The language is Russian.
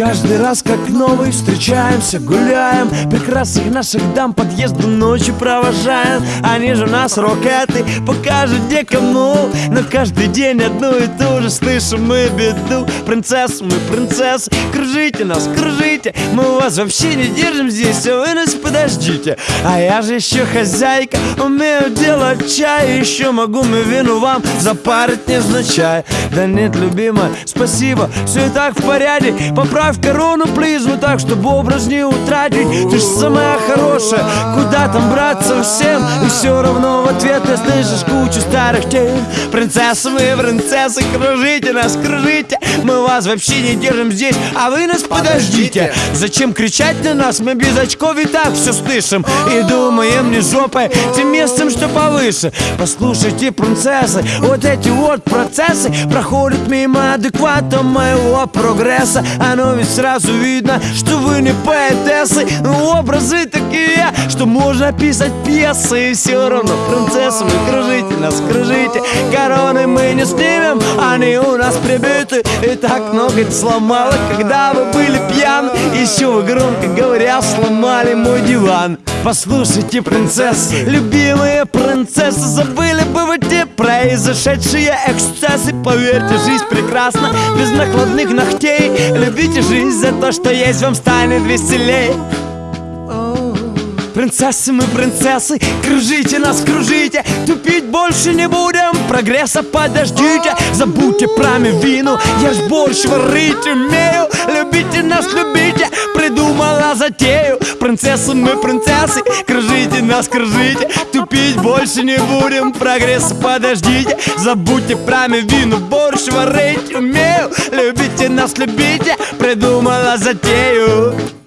Каждый раз как новый встречаемся, гуляем. Прекрасных наших дам подъезду ночью провожаем. Они же у нас рокеты, покажут где кому. Но каждый день одну и ту же слышим мы беду. Принцессы, мы принцессы, кружите нас, кружите. Мы вас вообще не держим здесь, а вы нас подождите. А я же еще хозяйка, умею делать чай. Еще могу мы вину вам запарить незначай Да нет, любимая, спасибо, все и так в порядке. Поправь корону, плиз, ну так, чтобы образ не утратить. Ты ж самая хорошая, куда там браться всем? И все равно в ответ ты слышишь кучу старых тем. Принцессы мы, принцессы, кружите нас, кружите. Мы вас вообще не держим здесь, а вы нас подождите. Зачем кричать на нас, мы без очков и так все слышим. И думаем не жопой, тем местом, что повыше. Послушайте, принцессы, вот эти вот процессы Проходят мимо адеквата моего прогресса. Оно ведь сразу видно, что вы не поэтессы. Но образы такие, что можно писать пьесы. И все равно, принцессы, вы кружите нас, кружите. Короны мы не снимем, они у нас прибиты. И так много сломало, когда вы были пьяны Еще вы, громко говоря, сломали мой диван. Послушайте, принцессы, любимые принцессы Забыли бы те произошедшие эксцессы? Поверьте, жизнь прекрасна, без накладных ногтей. Любите жизнь за то, что есть, вам станет веселей. Принцессы мы принцессы, кружите нас, кружите. Тупить больше не будем, прогресса подождите. Забудьте про вину, я ж борщ варить умею. Любите нас, любите, придумала затею. Принцессы мы принцессы, кружите нас, кружите Тупить больше не будем, прогресса подождите. Забудьте про вину, борщ варить умею. Любите нас, любите, придумала затею